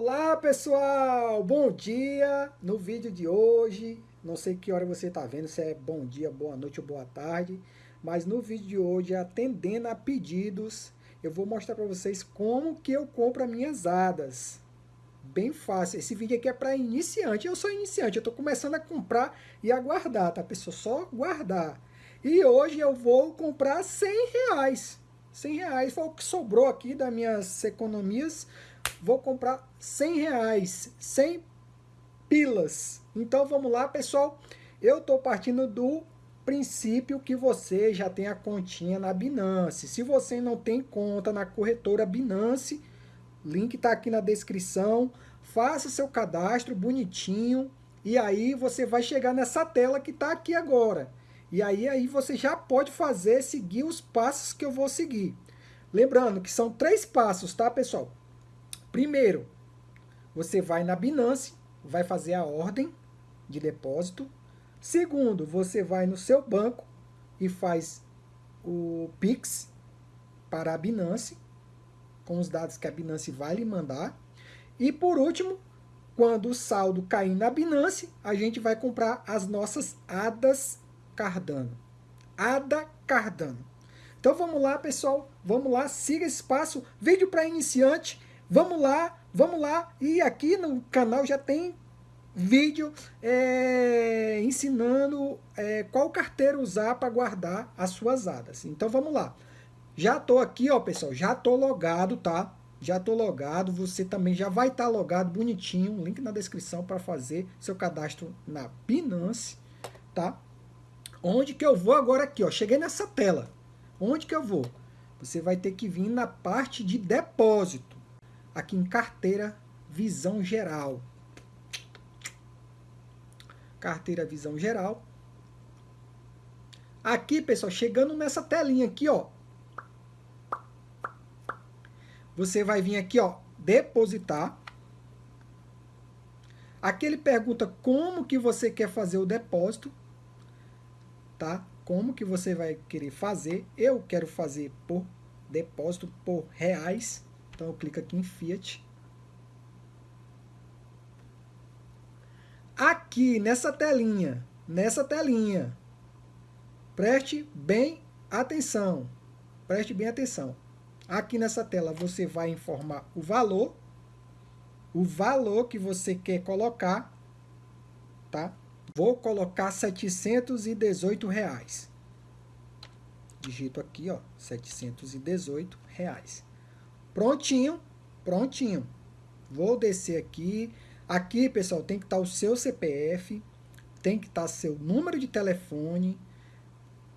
Olá pessoal, bom dia! No vídeo de hoje, não sei que hora você está vendo, se é bom dia, boa noite ou boa tarde, mas no vídeo de hoje, atendendo a pedidos, eu vou mostrar para vocês como que eu compro as minhas hadas. Bem fácil, esse vídeo aqui é para iniciante, eu sou iniciante, eu estou começando a comprar e aguardar, tá pessoal? Só guardar. E hoje eu vou comprar 100 reais. 100 reais foi o que sobrou aqui das minhas economias vou comprar 100 reais, 100 pilas. Então vamos lá, pessoal. Eu estou partindo do princípio que você já tem a continha na Binance. Se você não tem conta na corretora Binance, link está aqui na descrição. Faça seu cadastro bonitinho e aí você vai chegar nessa tela que está aqui agora. E aí, aí você já pode fazer, seguir os passos que eu vou seguir. Lembrando que são três passos, tá, pessoal? Primeiro, você vai na Binance, vai fazer a ordem de depósito. Segundo, você vai no seu banco e faz o Pix para a Binance, com os dados que a Binance vai lhe mandar. E por último, quando o saldo cair na Binance, a gente vai comprar as nossas ADAS Cardano. ADA Cardano. Então vamos lá, pessoal. Vamos lá, siga esse passo. Vídeo para iniciante. Vamos lá, vamos lá. E aqui no canal já tem vídeo é, ensinando é, qual carteira usar para guardar as suas hadas. Então vamos lá. Já estou aqui, ó, pessoal, já estou logado, tá? Já estou logado, você também já vai estar tá logado bonitinho, link na descrição para fazer seu cadastro na Binance, tá? Onde que eu vou agora aqui, ó? Cheguei nessa tela. Onde que eu vou? Você vai ter que vir na parte de depósito aqui em carteira visão geral. Carteira visão geral. Aqui, pessoal, chegando nessa telinha aqui, ó. Você vai vir aqui, ó, depositar. Aqui ele pergunta como que você quer fazer o depósito, tá? Como que você vai querer fazer. Eu quero fazer por depósito por reais. Então eu clico aqui em Fiat. Aqui nessa telinha, nessa telinha, preste bem atenção. Preste bem atenção. Aqui nessa tela você vai informar o valor, o valor que você quer colocar, tá? Vou colocar 718 reais. Digito aqui, ó, 718 reais. Prontinho, prontinho. Vou descer aqui. Aqui, pessoal, tem que estar o seu CPF, tem que estar seu número de telefone,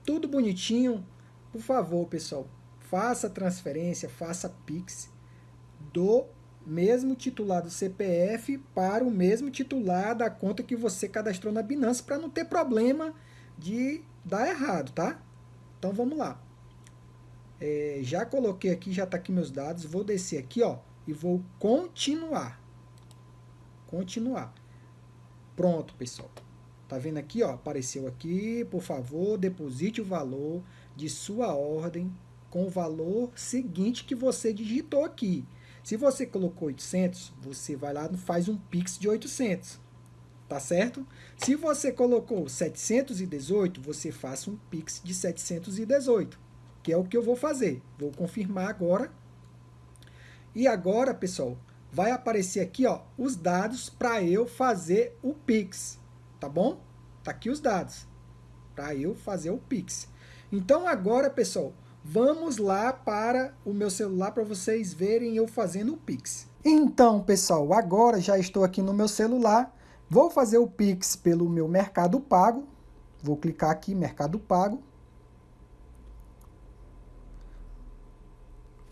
tudo bonitinho. Por favor, pessoal, faça transferência, faça Pix do mesmo titular do CPF para o mesmo titular da conta que você cadastrou na Binance para não ter problema de dar errado, tá? Então vamos lá. É, já coloquei aqui, já está aqui meus dados. Vou descer aqui, ó, e vou continuar. Continuar. Pronto, pessoal. Tá vendo aqui, ó, apareceu aqui, por favor, deposite o valor de sua ordem com o valor seguinte que você digitou aqui. Se você colocou 800, você vai lá e faz um Pix de 800, tá certo? Se você colocou 718, você faça um Pix de 718 que é o que eu vou fazer. Vou confirmar agora. E agora, pessoal, vai aparecer aqui ó, os dados para eu fazer o Pix, tá bom? Tá aqui os dados para eu fazer o Pix. Então agora, pessoal, vamos lá para o meu celular para vocês verem eu fazendo o Pix. Então, pessoal, agora já estou aqui no meu celular. Vou fazer o Pix pelo meu Mercado Pago. Vou clicar aqui, Mercado Pago.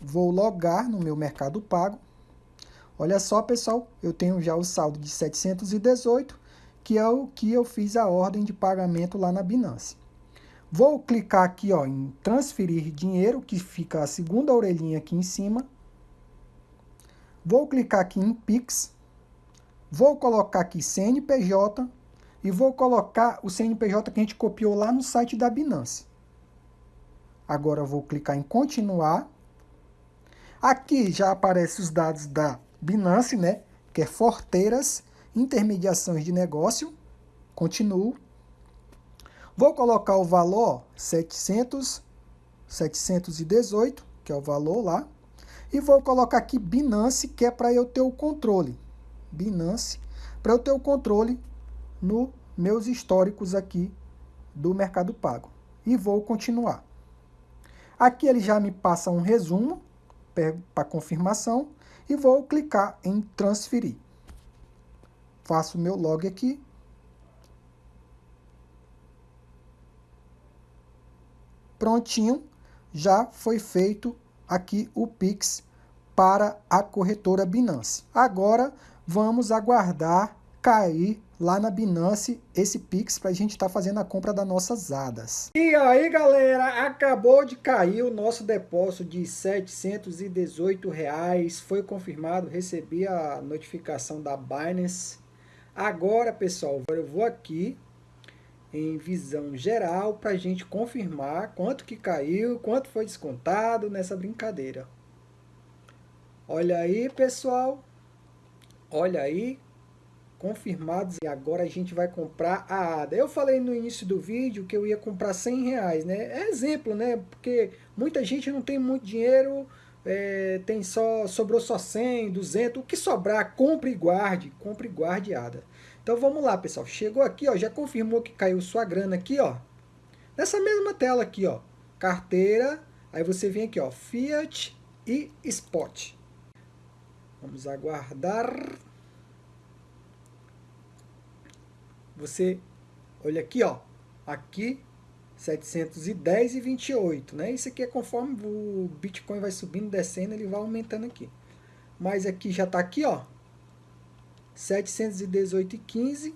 Vou logar no meu Mercado Pago. Olha só, pessoal, eu tenho já o saldo de 718, que é o que eu fiz a ordem de pagamento lá na Binance. Vou clicar aqui ó, em transferir dinheiro, que fica a segunda orelhinha aqui em cima. Vou clicar aqui em Pix. Vou colocar aqui CNPJ e vou colocar o CNPJ que a gente copiou lá no site da Binance. Agora vou clicar em continuar. Aqui já aparecem os dados da Binance, né? que é Forteiras, intermediações de negócio, continuo. Vou colocar o valor 700, 718, que é o valor lá. E vou colocar aqui Binance, que é para eu ter o controle. Binance, para eu ter o controle no meus históricos aqui do Mercado Pago. E vou continuar. Aqui ele já me passa um resumo para confirmação e vou clicar em transferir. Faço meu log aqui. Prontinho, já foi feito aqui o Pix para a corretora Binance. Agora vamos aguardar cair lá na Binance esse Pix para a gente estar tá fazendo a compra das nossas ADAS. E aí galera, acabou de cair o nosso depósito de 718 reais, foi confirmado, recebi a notificação da Binance. Agora pessoal, eu vou aqui em visão geral para a gente confirmar quanto que caiu, quanto foi descontado nessa brincadeira. Olha aí pessoal, olha aí confirmados e agora a gente vai comprar a ADA. Eu falei no início do vídeo que eu ia comprar 100 reais, né? É exemplo, né? Porque muita gente não tem muito dinheiro, é, tem só, sobrou só 100, 200, o que sobrar, compre e guarde, compre e guarde ADA. Então vamos lá, pessoal. Chegou aqui, ó, já confirmou que caiu sua grana aqui, ó. Nessa mesma tela aqui, ó. Carteira, aí você vem aqui, ó, Fiat e Spot. Vamos aguardar. Você olha aqui, ó, aqui 710 e 28, né? Isso aqui é conforme o Bitcoin vai subindo, descendo, ele vai aumentando aqui. Mas aqui já tá aqui, ó, 718 e 15.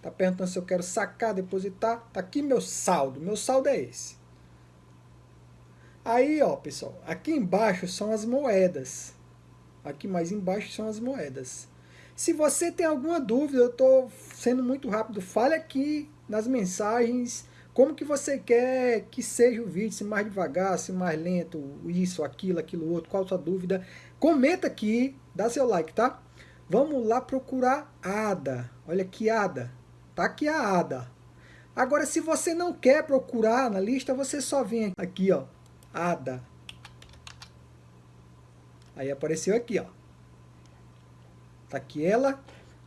Tá perguntando se eu quero sacar, depositar. Tá aqui meu saldo. Meu saldo é esse. Aí, ó, pessoal, aqui embaixo são as moedas. Aqui mais embaixo são as moedas. Se você tem alguma dúvida, eu estou sendo muito rápido, fale aqui nas mensagens como que você quer que seja o vídeo, se mais devagar, se mais lento, isso, aquilo, aquilo outro, qual a sua dúvida. Comenta aqui, dá seu like, tá? Vamos lá procurar ADA. Olha aqui ADA. Tá aqui a ADA. Agora, se você não quer procurar na lista, você só vem aqui, ó. ADA. Aí apareceu aqui, ó. Tá aqui ela.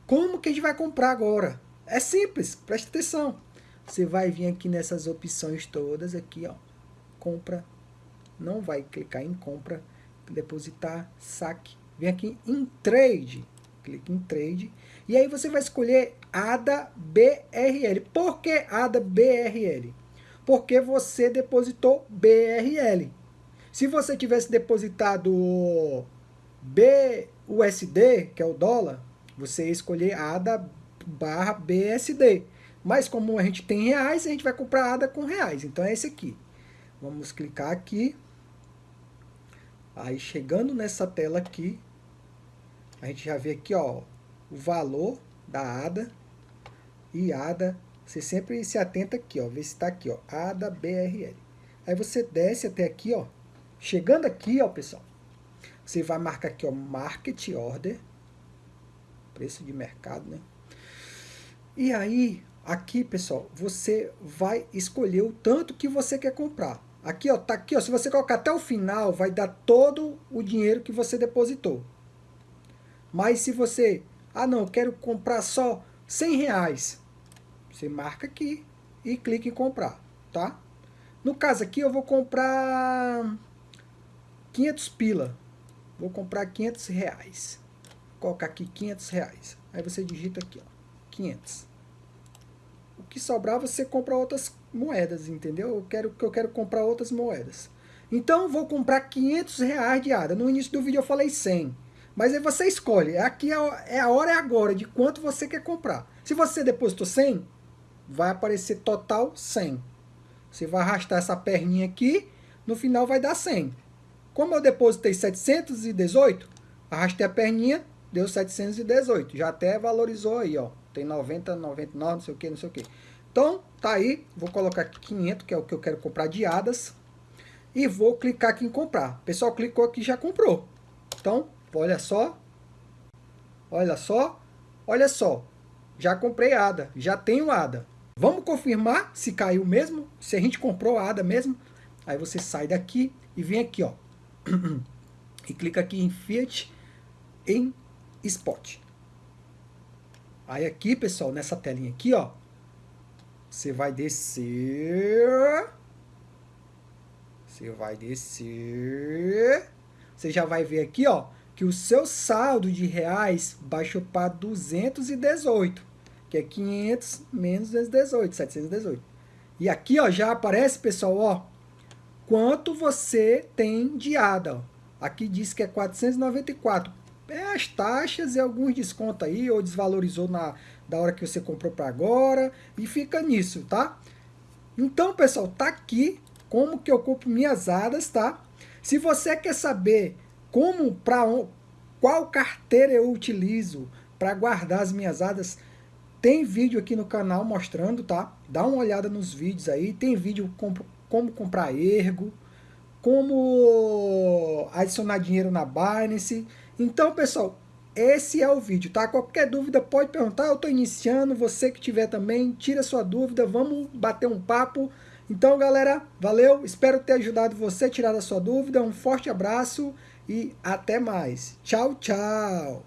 Como que a gente vai comprar agora? É simples, presta atenção. Você vai vir aqui nessas opções todas aqui, ó. Compra. Não vai clicar em compra, depositar, saque. Vem aqui em trade. Clique em trade. E aí você vai escolher ADA BRL. Por que ADA BRL? Porque você depositou BRL. Se você tivesse depositado B USD, que é o dólar, você escolher ADA barra BSD. Mas como a gente tem reais, a gente vai comprar ADA com reais. Então é esse aqui. Vamos clicar aqui. Aí chegando nessa tela aqui, a gente já vê aqui ó, o valor da ADA e ADA. Você sempre se atenta aqui, ó, vê se está aqui, ó, ADA BRL. Aí você desce até aqui, ó. Chegando aqui, ó, pessoal, você vai marcar aqui, ó, Market Order. Preço de mercado, né? E aí, aqui, pessoal, você vai escolher o tanto que você quer comprar. Aqui, ó, tá aqui, ó, se você colocar até o final, vai dar todo o dinheiro que você depositou. Mas se você, ah não, quero comprar só 100 reais, você marca aqui e clica em comprar, tá? No caso aqui, eu vou comprar 500 pila. Vou comprar 500 reais. Colocar aqui 500 reais. Aí você digita aqui, ó, 500. O que sobrar você compra outras moedas, entendeu? Eu quero que eu quero comprar outras moedas. Então vou comprar 500 reais de ADA. No início do vídeo eu falei 100. Mas aí você escolhe. Aqui é, é a hora é agora de quanto você quer comprar. Se você depositou 100, vai aparecer total 100. Você vai arrastar essa perninha aqui, no final vai dar 100. Como eu depositei 718, arrastei a perninha, deu 718. Já até valorizou aí, ó. Tem 90, 99, não sei o que, não sei o que. Então, tá aí. Vou colocar aqui 500, que é o que eu quero comprar de hadas. E vou clicar aqui em comprar. Pessoal clicou aqui já comprou. Então, olha só. Olha só, olha só. Já comprei ADA, já tenho ADA. Vamos confirmar se caiu mesmo? Se a gente comprou ADA mesmo? Aí você sai daqui e vem aqui, ó. E clica aqui em Fiat em Spot. Aí aqui, pessoal, nessa telinha aqui, ó, você vai descer. Você vai descer. Você já vai ver aqui, ó, que o seu saldo de reais baixou para 218, que é 500 menos 218, 718. E aqui, ó, já aparece, pessoal, ó, quanto você tem de ADA. Aqui diz que é 494. É as taxas e alguns descontos aí, ou desvalorizou na da hora que você comprou para agora, e fica nisso, tá? Então, pessoal, tá aqui como que eu compro minhas ADAs, tá? Se você quer saber como, para qual carteira eu utilizo para guardar as minhas ADAs, tem vídeo aqui no canal mostrando, tá? Dá uma olhada nos vídeos aí, tem vídeo como comprar ergo, como adicionar dinheiro na Binance. Então, pessoal, esse é o vídeo, tá? Qualquer dúvida pode perguntar, eu estou iniciando, você que tiver também, tira sua dúvida, vamos bater um papo. Então, galera, valeu, espero ter ajudado você a tirar a sua dúvida, um forte abraço e até mais. Tchau, tchau!